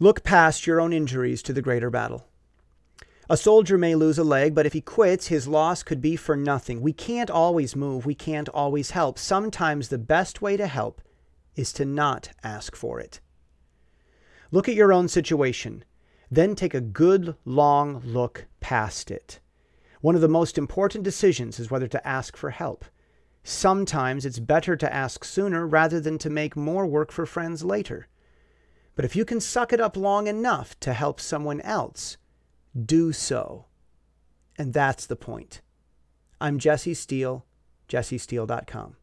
Look past your own injuries to the greater battle. A soldier may lose a leg, but if he quits, his loss could be for nothing. We can't always move. We can't always help. Sometimes the best way to help is to not ask for it. Look at your own situation, then take a good long look past it. One of the most important decisions is whether to ask for help. Sometimes it's better to ask sooner rather than to make more work for friends later. But if you can suck it up long enough to help someone else, do so. And that's the point. I'm Jesse Steele, jessesteele.com.